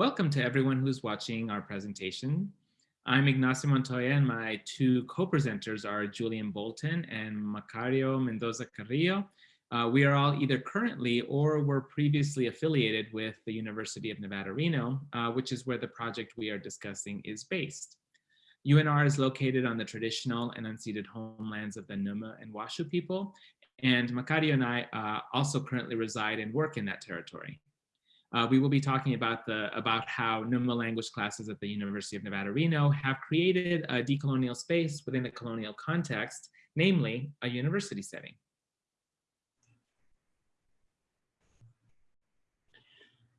Welcome to everyone who's watching our presentation. I'm Ignacio Montoya and my two co-presenters are Julian Bolton and Macario Mendoza Carrillo. Uh, we are all either currently or were previously affiliated with the University of Nevada, Reno, uh, which is where the project we are discussing is based. UNR is located on the traditional and unceded homelands of the Numa and Washoe people, and Macario and I uh, also currently reside and work in that territory. Uh, we will be talking about the about how Numa language classes at the University of Nevada, Reno have created a decolonial space within a colonial context, namely a university setting.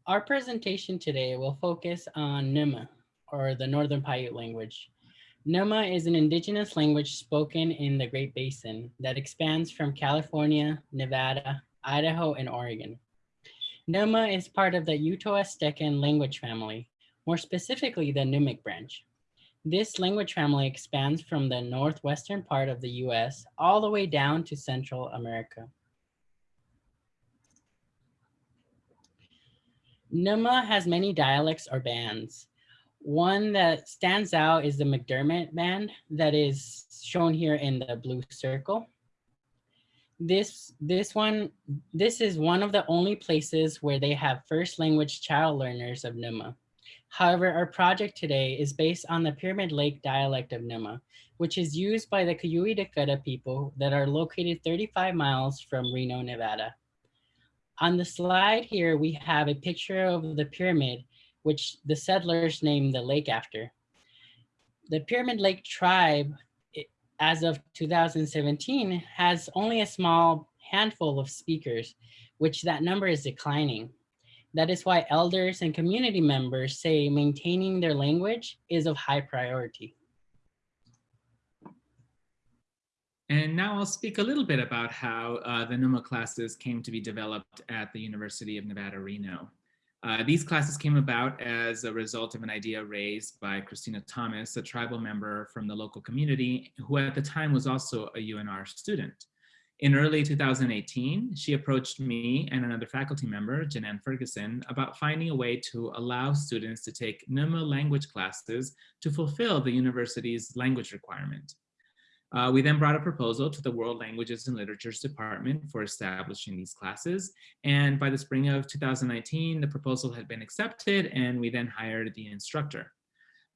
Our presentation today will focus on Numa, or the Northern Paiute language. Numa is an indigenous language spoken in the Great Basin that expands from California, Nevada, Idaho, and Oregon. Numa is part of the Uto-Aztecan language family, more specifically the Numic branch. This language family expands from the northwestern part of the US all the way down to Central America. Numa has many dialects or bands. One that stands out is the McDermitt band that is shown here in the blue circle this this one this is one of the only places where they have first language child learners of Numa. However, our project today is based on the Pyramid Lake dialect of Numa, which is used by the Kooyooe Tukadu people that are located 35 miles from Reno, Nevada. On the slide here, we have a picture of the pyramid, which the settlers named the lake after. The Pyramid Lake tribe as of 2017 has only a small handful of speakers, which that number is declining. That is why elders and community members say maintaining their language is of high priority. And now I'll speak a little bit about how uh, the NUMA classes came to be developed at the University of Nevada, Reno. Uh, these classes came about as a result of an idea raised by Christina Thomas, a tribal member from the local community, who at the time was also a UNR student. In early 2018, she approached me and another faculty member, Janan Ferguson, about finding a way to allow students to take Numa language classes to fulfill the university's language requirement. Uh, we then brought a proposal to the World Languages and Literatures Department for establishing these classes. And by the spring of 2019, the proposal had been accepted and we then hired the instructor.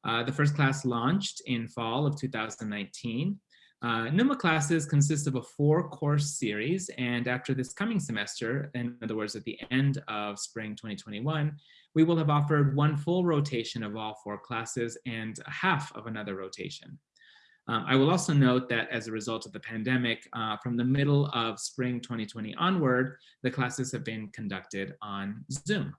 Uh, the first class launched in fall of 2019. Uh, NUMA classes consist of a four course series and after this coming semester, in other words, at the end of spring 2021, we will have offered one full rotation of all four classes and half of another rotation. Um, I will also note that as a result of the pandemic, uh, from the middle of spring 2020 onward, the classes have been conducted on Zoom.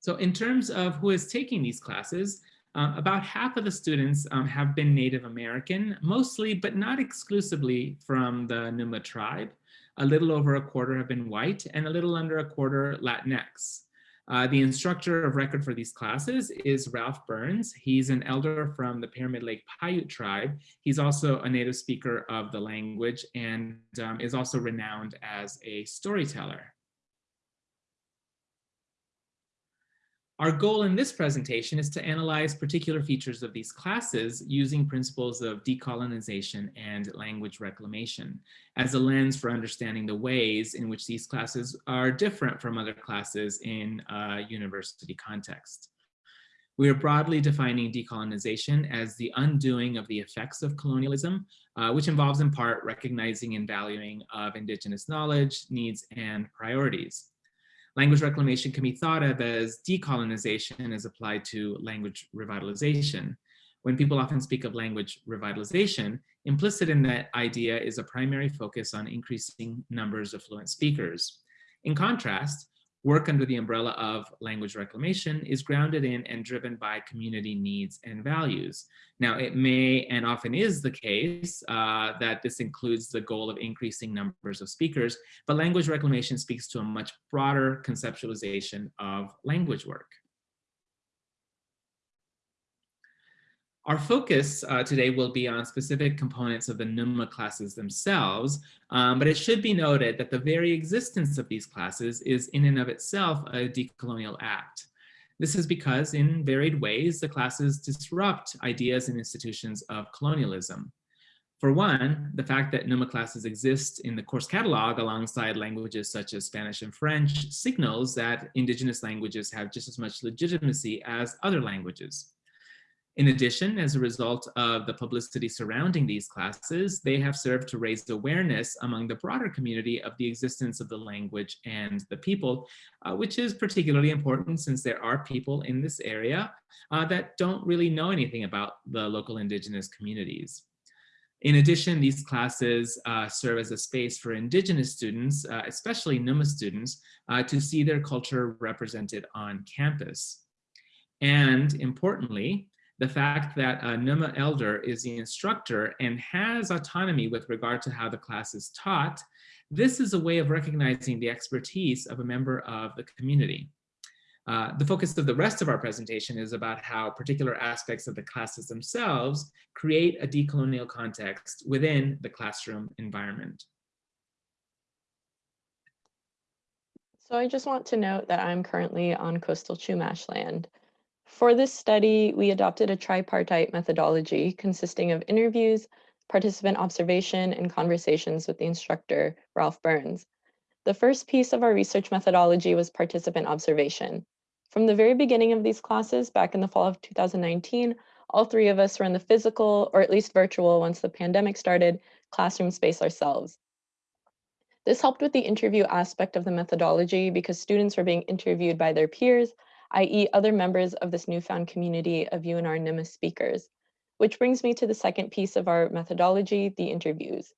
So in terms of who is taking these classes, uh, about half of the students um, have been Native American, mostly but not exclusively from the Numa tribe. A little over a quarter have been white and a little under a quarter Latinx. Uh, the instructor of record for these classes is Ralph Burns. He's an elder from the Pyramid Lake Paiute tribe. He's also a native speaker of the language and um, is also renowned as a storyteller. Our goal in this presentation is to analyze particular features of these classes using principles of decolonization and language reclamation as a lens for understanding the ways in which these classes are different from other classes in a university context. We are broadly defining decolonization as the undoing of the effects of colonialism, uh, which involves in part recognizing and valuing of indigenous knowledge, needs, and priorities. Language reclamation can be thought of as decolonization as applied to language revitalization. When people often speak of language revitalization, implicit in that idea is a primary focus on increasing numbers of fluent speakers. In contrast, work under the umbrella of language reclamation is grounded in and driven by community needs and values. Now, it may and often is the case uh, that this includes the goal of increasing numbers of speakers, but language reclamation speaks to a much broader conceptualization of language work. Our focus uh, today will be on specific components of the NUMA classes themselves, um, but it should be noted that the very existence of these classes is in and of itself a decolonial act. This is because in varied ways, the classes disrupt ideas and institutions of colonialism. For one, the fact that NUMA classes exist in the course catalog alongside languages such as Spanish and French signals that indigenous languages have just as much legitimacy as other languages. In addition, as a result of the publicity surrounding these classes, they have served to raise awareness among the broader community of the existence of the language and the people, uh, which is particularly important since there are people in this area uh, that don't really know anything about the local indigenous communities. In addition, these classes uh, serve as a space for indigenous students, uh, especially NUMA students, uh, to see their culture represented on campus. And importantly, the fact that a NUMA elder is the instructor and has autonomy with regard to how the class is taught, this is a way of recognizing the expertise of a member of the community. Uh, the focus of the rest of our presentation is about how particular aspects of the classes themselves create a decolonial context within the classroom environment. So I just want to note that I'm currently on coastal Chumash land. For this study, we adopted a tripartite methodology consisting of interviews, participant observation, and conversations with the instructor, Ralph Burns. The first piece of our research methodology was participant observation. From the very beginning of these classes, back in the fall of 2019, all three of us were in the physical, or at least virtual once the pandemic started, classroom space ourselves. This helped with the interview aspect of the methodology because students were being interviewed by their peers i.e. other members of this newfound community of UNR NIMA speakers. Which brings me to the second piece of our methodology, the interviews.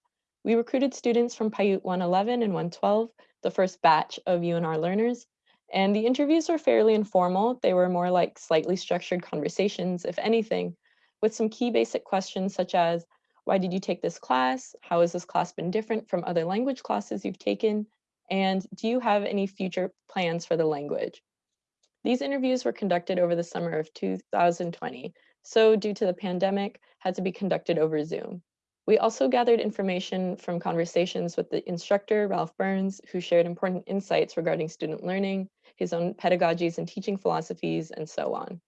We recruited students from Paiute 111 and 112, the first batch of UNR learners, and the interviews were fairly informal. They were more like slightly structured conversations, if anything, with some key basic questions such as, why did you take this class? How has this class been different from other language classes you've taken? And do you have any future plans for the language? These interviews were conducted over the summer of 2020, so due to the pandemic, had to be conducted over Zoom. We also gathered information from conversations with the instructor, Ralph Burns, who shared important insights regarding student learning, his own pedagogies and teaching philosophies, and so on.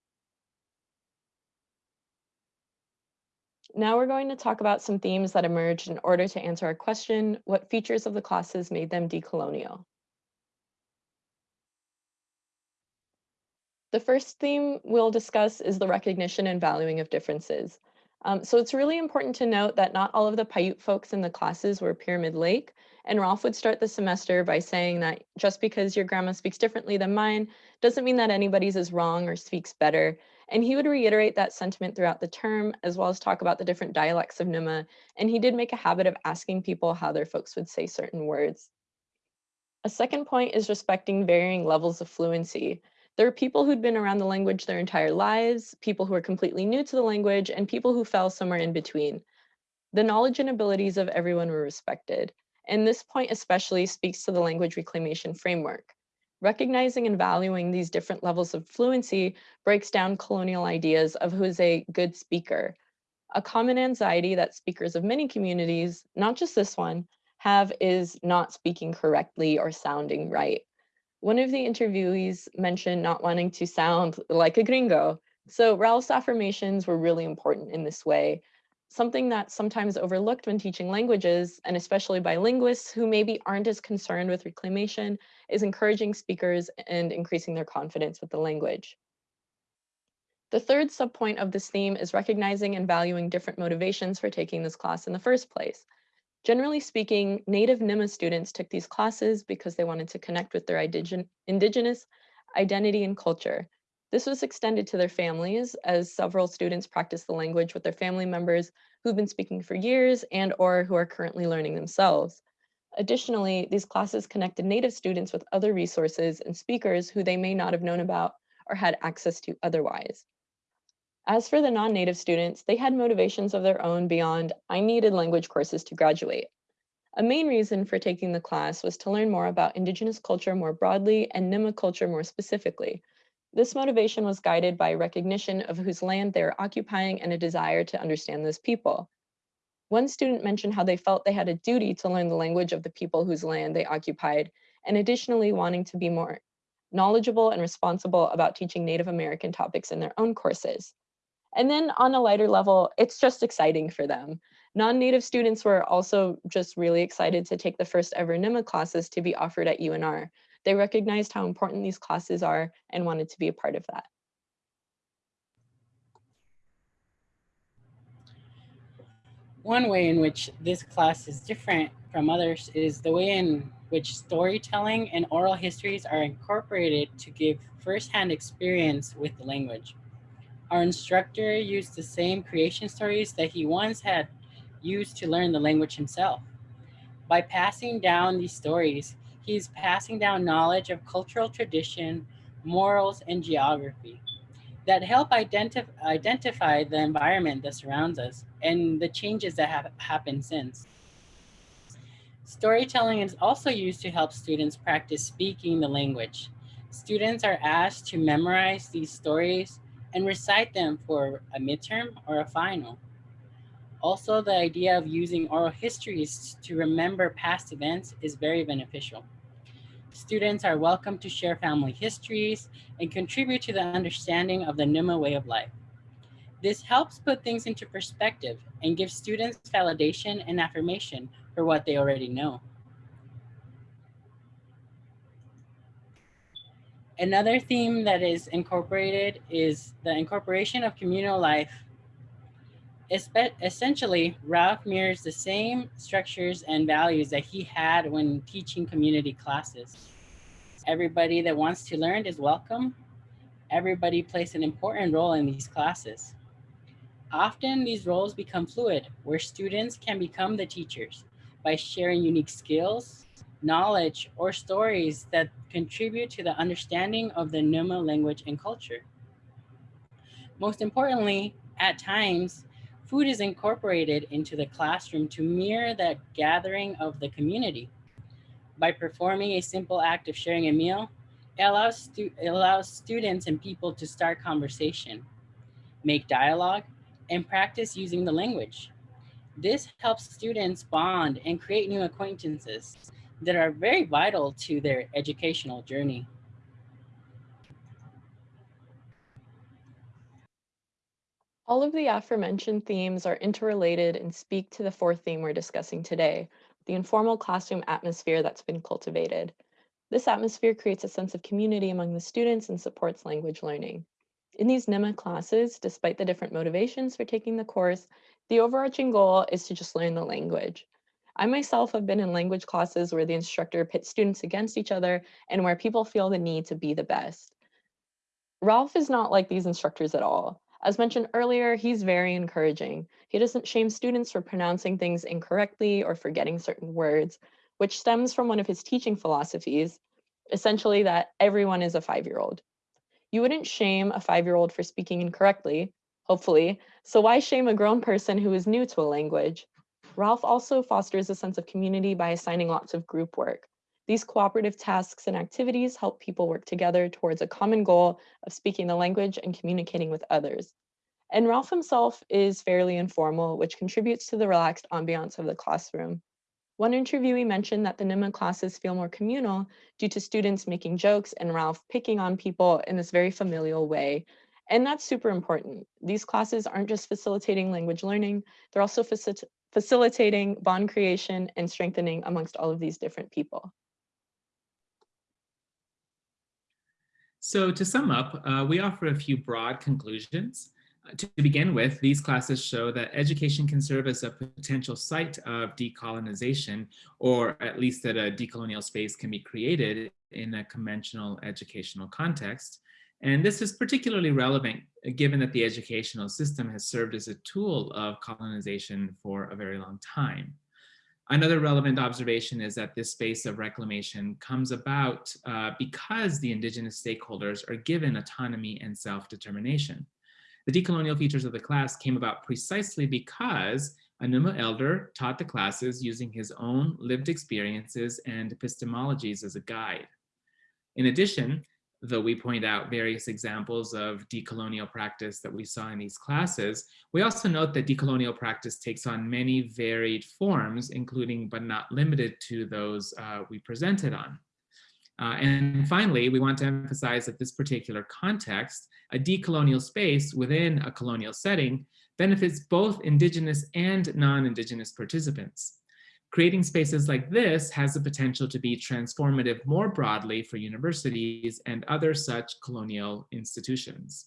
Now we're going to talk about some themes that emerged in order to answer our question, what features of the classes made them decolonial? The first theme we'll discuss is the recognition and valuing of differences. Um, so it's really important to note that not all of the Paiute folks in the classes were Pyramid Lake, and Ralph would start the semester by saying that just because your grandma speaks differently than mine doesn't mean that anybody's is wrong or speaks better. And he would reiterate that sentiment throughout the term, as well as talk about the different dialects of Numa. And he did make a habit of asking people how their folks would say certain words. A second point is respecting varying levels of fluency. There are people who'd been around the language their entire lives, people who are completely new to the language, and people who fell somewhere in between. The knowledge and abilities of everyone were respected. And this point especially speaks to the language reclamation framework. Recognizing and valuing these different levels of fluency breaks down colonial ideas of who is a good speaker. A common anxiety that speakers of many communities, not just this one, have is not speaking correctly or sounding right. One of the interviewees mentioned not wanting to sound like a gringo. So Ralph's affirmations were really important in this way, something that's sometimes overlooked when teaching languages, and especially by linguists who maybe aren't as concerned with reclamation, is encouraging speakers and increasing their confidence with the language. The third subpoint of this theme is recognizing and valuing different motivations for taking this class in the first place. Generally speaking, Native Nima students took these classes because they wanted to connect with their indigenous identity and culture. This was extended to their families as several students practice the language with their family members who've been speaking for years and or who are currently learning themselves. Additionally, these classes connected Native students with other resources and speakers who they may not have known about or had access to otherwise. As for the non-native students, they had motivations of their own beyond, I needed language courses to graduate. A main reason for taking the class was to learn more about Indigenous culture more broadly and Nima culture more specifically. This motivation was guided by recognition of whose land they are occupying and a desire to understand those people. One student mentioned how they felt they had a duty to learn the language of the people whose land they occupied, and additionally wanting to be more knowledgeable and responsible about teaching Native American topics in their own courses. And then on a lighter level, it's just exciting for them. Non-native students were also just really excited to take the first ever NIMA classes to be offered at UNR. They recognized how important these classes are and wanted to be a part of that. One way in which this class is different from others is the way in which storytelling and oral histories are incorporated to give firsthand experience with the language. Our instructor used the same creation stories that he once had used to learn the language himself. By passing down these stories, he's passing down knowledge of cultural tradition, morals, and geography that help identif identify the environment that surrounds us and the changes that have happened since. Storytelling is also used to help students practice speaking the language. Students are asked to memorize these stories and recite them for a midterm or a final. Also, the idea of using oral histories to remember past events is very beneficial. Students are welcome to share family histories and contribute to the understanding of the Numa way of life. This helps put things into perspective and gives students validation and affirmation for what they already know. Another theme that is incorporated is the incorporation of communal life. Essentially, Ralph mirrors the same structures and values that he had when teaching community classes. Everybody that wants to learn is welcome. Everybody plays an important role in these classes. Often these roles become fluid, where students can become the teachers by sharing unique skills, knowledge, or stories that contribute to the understanding of the Numa language and culture. Most importantly, at times, food is incorporated into the classroom to mirror the gathering of the community. By performing a simple act of sharing a meal, it allows, it allows students and people to start conversation, make dialogue, and practice using the language. This helps students bond and create new acquaintances that are very vital to their educational journey. All of the aforementioned themes are interrelated and speak to the fourth theme we're discussing today, the informal classroom atmosphere that's been cultivated. This atmosphere creates a sense of community among the students and supports language learning. In these NEMA classes, despite the different motivations for taking the course, the overarching goal is to just learn the language. I myself have been in language classes where the instructor pits students against each other and where people feel the need to be the best. Ralph is not like these instructors at all. As mentioned earlier, he's very encouraging. He doesn't shame students for pronouncing things incorrectly or forgetting certain words, which stems from one of his teaching philosophies, essentially that everyone is a five-year-old. You wouldn't shame a five-year-old for speaking incorrectly, hopefully, so why shame a grown person who is new to a language? Ralph also fosters a sense of community by assigning lots of group work. These cooperative tasks and activities help people work together towards a common goal of speaking the language and communicating with others. And Ralph himself is fairly informal, which contributes to the relaxed ambiance of the classroom. One interviewee mentioned that the NIMA classes feel more communal due to students making jokes and Ralph picking on people in this very familial way. And that's super important. These classes aren't just facilitating language learning, they're also facil facilitating bond creation and strengthening amongst all of these different people. So to sum up, uh, we offer a few broad conclusions. Uh, to begin with, these classes show that education can serve as a potential site of decolonization, or at least that a decolonial space can be created in a conventional educational context. And this is particularly relevant uh, given that the educational system has served as a tool of colonization for a very long time. Another relevant observation is that this space of reclamation comes about uh, because the indigenous stakeholders are given autonomy and self-determination. The decolonial features of the class came about precisely because a Numa elder taught the classes using his own lived experiences and epistemologies as a guide. In addition, though we point out various examples of decolonial practice that we saw in these classes, we also note that decolonial practice takes on many varied forms, including but not limited to those uh, we presented on. Uh, and finally, we want to emphasize that this particular context, a decolonial space within a colonial setting, benefits both indigenous and non-indigenous participants. Creating spaces like this has the potential to be transformative more broadly for universities and other such colonial institutions.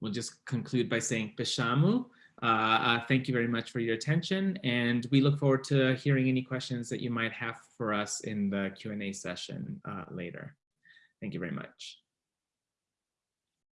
We'll just conclude by saying Peshamu. Uh, uh, thank you very much for your attention, and we look forward to hearing any questions that you might have for us in the Q&A session uh, later. Thank you very much.